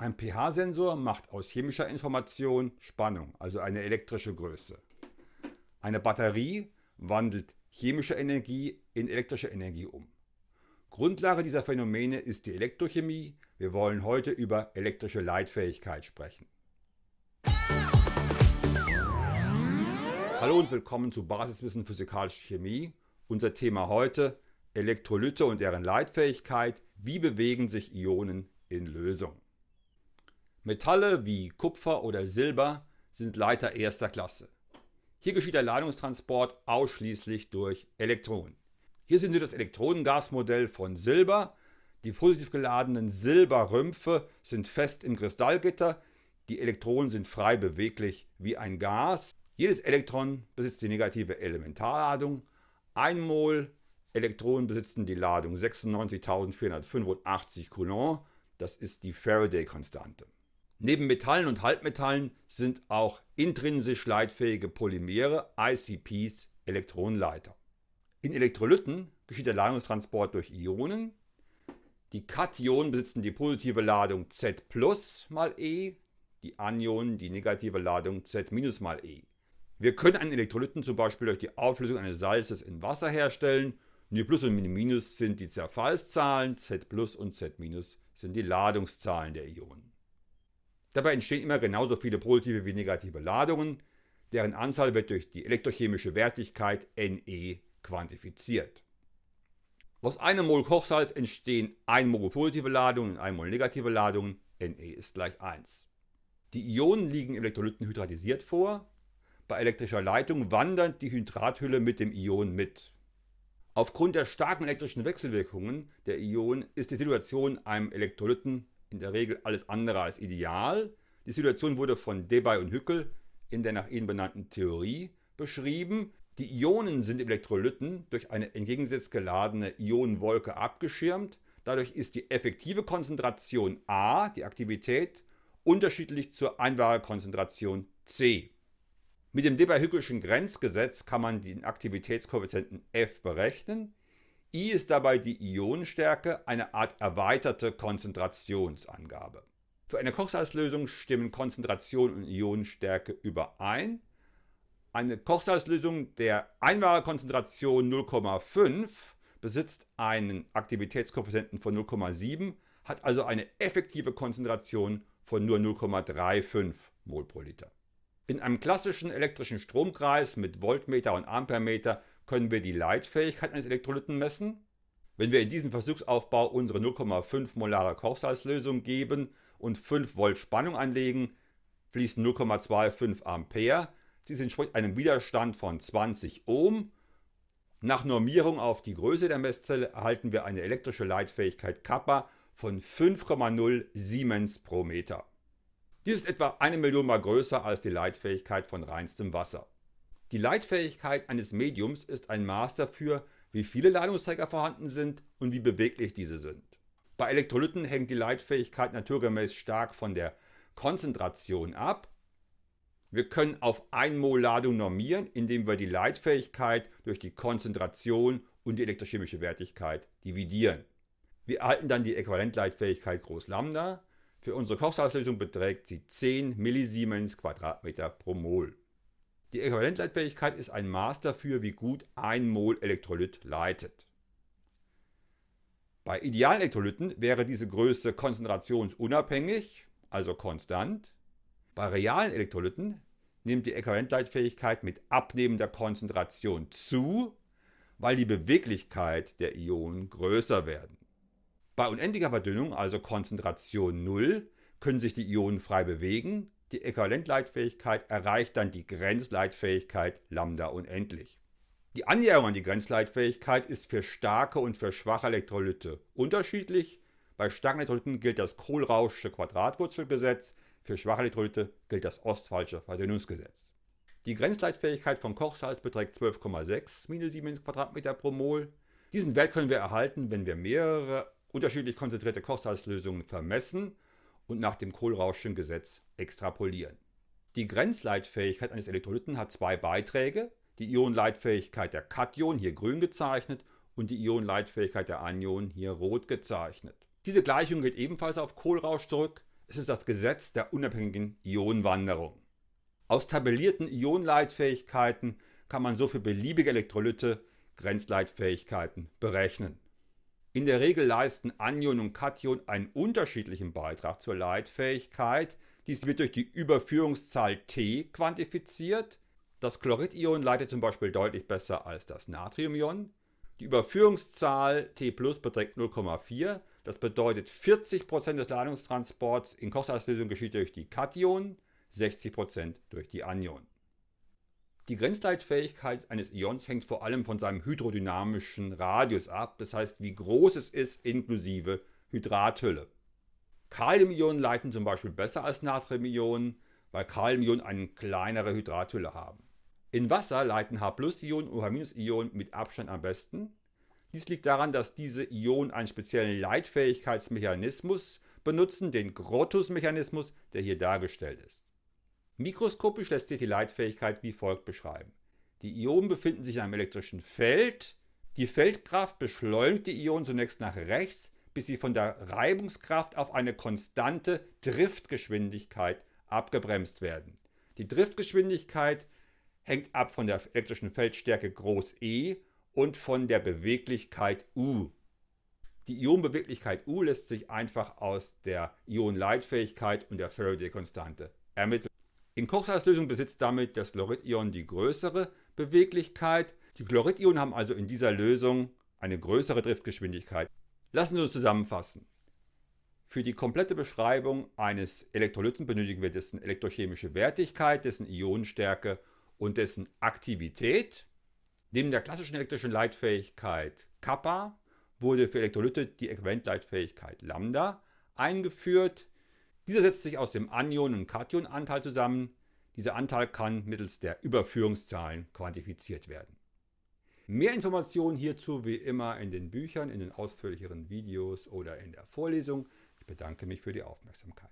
Ein pH-Sensor macht aus chemischer Information Spannung, also eine elektrische Größe. Eine Batterie wandelt chemische Energie in elektrische Energie um. Grundlage dieser Phänomene ist die Elektrochemie. Wir wollen heute über elektrische Leitfähigkeit sprechen. Hallo und willkommen zu Basiswissen Physikalische Chemie. Unser Thema heute Elektrolyte und deren Leitfähigkeit. Wie bewegen sich Ionen in Lösung? Metalle wie Kupfer oder Silber sind Leiter erster Klasse. Hier geschieht der Ladungstransport ausschließlich durch Elektronen. Hier sehen Sie das Elektronengasmodell von Silber. Die positiv geladenen Silberrümpfe sind fest im Kristallgitter. Die Elektronen sind frei beweglich wie ein Gas. Jedes Elektron besitzt die negative Elementarladung. Ein Mol Elektronen besitzen die Ladung 96.485 Coulomb. Das ist die Faraday-Konstante. Neben Metallen und Halbmetallen sind auch intrinsisch leitfähige Polymere, ICPs, Elektronenleiter. In Elektrolyten geschieht der Ladungstransport durch Ionen. Die Kationen besitzen die positive Ladung Z mal E, die Anionen die negative Ladung Z mal E. Wir können einen Elektrolyten zum Beispiel durch die Auflösung eines Salzes in Wasser herstellen. Und Plus und Minus sind die Zerfallszahlen, Z und Z sind die Ladungszahlen der Ionen. Dabei entstehen immer genauso viele positive wie negative Ladungen, deren Anzahl wird durch die elektrochemische Wertigkeit Ne quantifiziert. Aus einem Mol Kochsalz entstehen 1 Mol positive Ladungen und 1 Mol negative Ladungen, Ne ist gleich 1. Die Ionen liegen im Elektrolyten hydratisiert vor. Bei elektrischer Leitung wandert die Hydrathülle mit dem Ion mit. Aufgrund der starken elektrischen Wechselwirkungen der Ionen ist die Situation einem Elektrolyten in der Regel alles andere als ideal. Die Situation wurde von Debye und Hückel in der nach ihnen benannten Theorie beschrieben. Die Ionen sind im Elektrolyten durch eine entgegengesetzt geladene Ionenwolke abgeschirmt. Dadurch ist die effektive Konzentration A, die Aktivität, unterschiedlich zur Einwahlkonzentration C. Mit dem Debye-Hückelschen Grenzgesetz kann man den Aktivitätskoeffizienten F berechnen. I ist dabei die Ionenstärke, eine Art erweiterte Konzentrationsangabe. Für eine Kochsalzlösung stimmen Konzentration und Ionenstärke überein. Eine Kochsalzlösung der Einwahlkonzentration 0,5 besitzt einen Aktivitätskoeffizienten von 0,7, hat also eine effektive Konzentration von nur 0,35 mol pro Liter. In einem klassischen elektrischen Stromkreis mit Voltmeter und Ampermeter können wir die Leitfähigkeit eines Elektrolyten messen. Wenn wir in diesen Versuchsaufbau unsere 0,5 molare Kochsalzlösung geben und 5 Volt Spannung anlegen, fließen 0,25 Ampere. Dies entspricht einem Widerstand von 20 Ohm. Nach Normierung auf die Größe der Messzelle erhalten wir eine elektrische Leitfähigkeit Kappa von 5,0 Siemens pro Meter. Dies ist etwa eine Million mal größer als die Leitfähigkeit von reinstem Wasser. Die Leitfähigkeit eines Mediums ist ein Maß dafür, wie viele Ladungsträger vorhanden sind und wie beweglich diese sind. Bei Elektrolyten hängt die Leitfähigkeit naturgemäß stark von der Konzentration ab. Wir können auf 1 Mol Ladung normieren, indem wir die Leitfähigkeit durch die Konzentration und die elektrochemische Wertigkeit dividieren. Wir erhalten dann die Äquivalentleitfähigkeit groß Lambda. Für unsere Kochsalzlösung beträgt sie 10 Millisiemens Quadratmeter pro Mol. Die Äquivalentleitfähigkeit ist ein Maß dafür, wie gut ein Mol Elektrolyt leitet. Bei idealen Elektrolyten wäre diese Größe konzentrationsunabhängig, also konstant. Bei realen Elektrolyten nimmt die Äquivalentleitfähigkeit mit abnehmender Konzentration zu, weil die Beweglichkeit der Ionen größer werden. Bei unendlicher Verdünnung, also Konzentration 0, können sich die Ionen frei bewegen, die Äquivalentleitfähigkeit erreicht dann die Grenzleitfähigkeit Lambda unendlich. Die Annäherung an die Grenzleitfähigkeit ist für starke und für schwache Elektrolyte unterschiedlich. Bei starken Elektrolyten gilt das Kohlrauschsche Quadratwurzelgesetz, für schwache Elektrolyte gilt das Ostphalsche Verdünnungsgesetz. Die Grenzleitfähigkeit von Kochsalz beträgt 12,6 Millisiemens Quadratmeter pro Mol. Diesen Wert können wir erhalten, wenn wir mehrere unterschiedlich konzentrierte Kochsalzlösungen vermessen und nach dem Kohlrauschschen Gesetz extrapolieren. Die Grenzleitfähigkeit eines Elektrolyten hat zwei Beiträge, die Ionenleitfähigkeit der Kation, hier grün gezeichnet, und die Ionenleitfähigkeit der Anionen, hier rot gezeichnet. Diese Gleichung geht ebenfalls auf Kohlrausch zurück. Es ist das Gesetz der unabhängigen Ionenwanderung. Aus tabellierten Ionenleitfähigkeiten kann man so für beliebige Elektrolyte Grenzleitfähigkeiten berechnen. In der Regel leisten Anion und Kation einen unterschiedlichen Beitrag zur Leitfähigkeit. Dies wird durch die Überführungszahl T quantifiziert. Das Chloridion leitet zum Beispiel deutlich besser als das Natriumion. Die Überführungszahl T beträgt 0,4. Das bedeutet 40% des Ladungstransports in Kochsalzlösung geschieht durch die Kation, 60% durch die Anion. Die Grenzleitfähigkeit eines Ions hängt vor allem von seinem hydrodynamischen Radius ab, das heißt wie groß es ist inklusive Hydrathülle. Kaliumionen leiten zum Beispiel besser als Natriumionen, weil Kaliumionen eine kleinere Hydrathülle haben. In Wasser leiten H+-Ionen und H-Ionen mit Abstand am besten. Dies liegt daran, dass diese Ionen einen speziellen Leitfähigkeitsmechanismus benutzen, den Grotus-Mechanismus, der hier dargestellt ist. Mikroskopisch lässt sich die Leitfähigkeit wie folgt beschreiben. Die Ionen befinden sich in einem elektrischen Feld. Die Feldkraft beschleunigt die Ionen zunächst nach rechts, bis sie von der Reibungskraft auf eine konstante Driftgeschwindigkeit abgebremst werden. Die Driftgeschwindigkeit hängt ab von der elektrischen Feldstärke E und von der Beweglichkeit U. Die Ionenbeweglichkeit U lässt sich einfach aus der Ionenleitfähigkeit und der Faraday-Konstante ermitteln. In Kochsalzlösung besitzt damit das Chloridion die größere Beweglichkeit. Die Chloridionen haben also in dieser Lösung eine größere Driftgeschwindigkeit. Lassen Sie uns zusammenfassen. Für die komplette Beschreibung eines Elektrolyten benötigen wir dessen elektrochemische Wertigkeit, dessen Ionenstärke und dessen Aktivität. Neben der klassischen elektrischen Leitfähigkeit Kappa wurde für Elektrolyte die Äquivalentleitfähigkeit Lambda eingeführt. Dieser setzt sich aus dem Anion- und Kationanteil zusammen. Dieser Anteil kann mittels der Überführungszahlen quantifiziert werden. Mehr Informationen hierzu wie immer in den Büchern, in den ausführlicheren Videos oder in der Vorlesung. Ich bedanke mich für die Aufmerksamkeit.